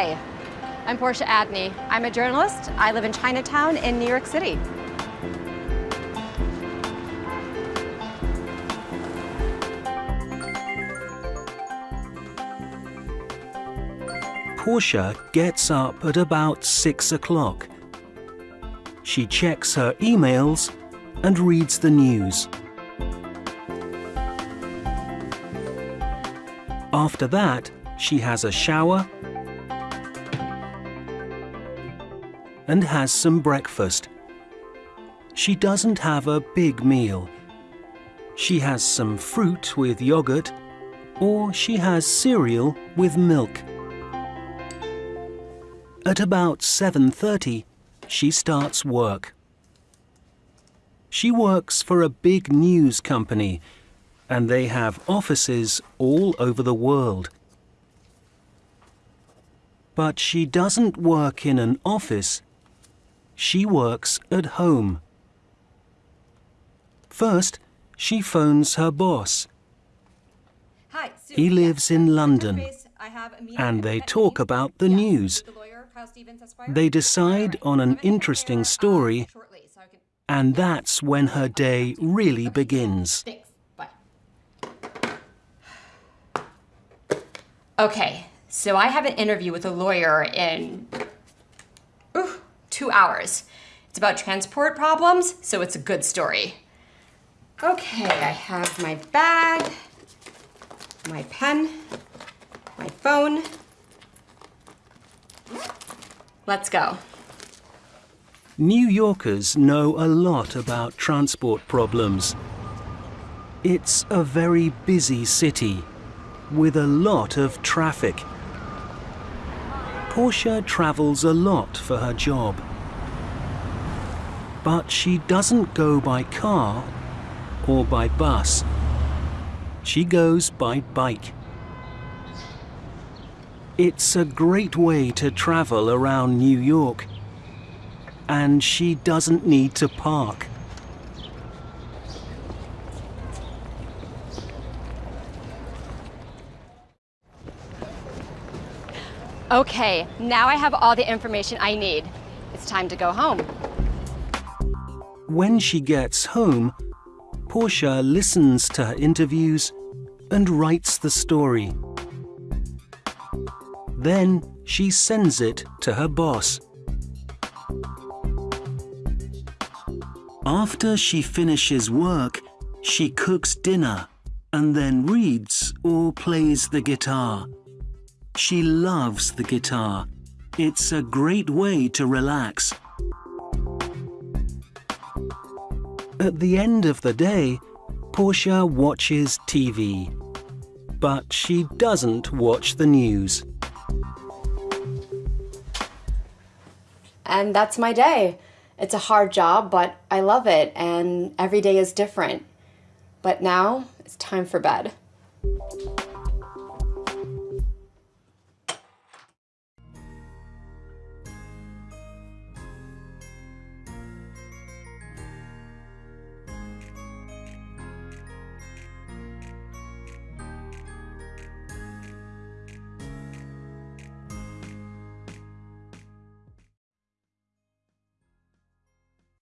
Hi, I'm Portia Adney. I'm a journalist. I live in Chinatown in New York City. Portia gets up at about six o'clock. She checks her emails and reads the news. After that, she has a shower and has some breakfast. She doesn't have a big meal. She has some fruit with yogurt or she has cereal with milk. At about 7.30, she starts work. She works for a big news company and they have offices all over the world. But she doesn't work in an office. She works at home. First, she phones her boss. Hi, Sue. He lives in London, I have a and they 10 talk about the news. the lawyer, Kyle Stevens, Esquire. They decide on an interesting uh, story, shortly, so can- and that's when her day really begins. Okay, so I have an interview with a lawyer in two hours. It's about transport problems, so it's a good story. Okay, I have my bag, my pen, my phone. Let's go. New Yorkers know a lot about transport problems. It's a very busy city with a lot of traffic. Portia travels a lot for her job. But she doesn't go by car or by bus. She goes by bike. It's a great way to travel around New York and she doesn't need to park. Okay, now I have all the information I need. It's time to go home. When she gets home, Portia listens to her interviews and writes the story. Then she sends it to her boss. After she finishes work, she cooks dinner and then reads or plays the guitar. She loves the guitar. It's a great way to relax. At the end of the day, Portia watches TV. But she doesn't watch the news. And that's my day. It's a hard job, but I love it, and every day is different. But now it's time for bed.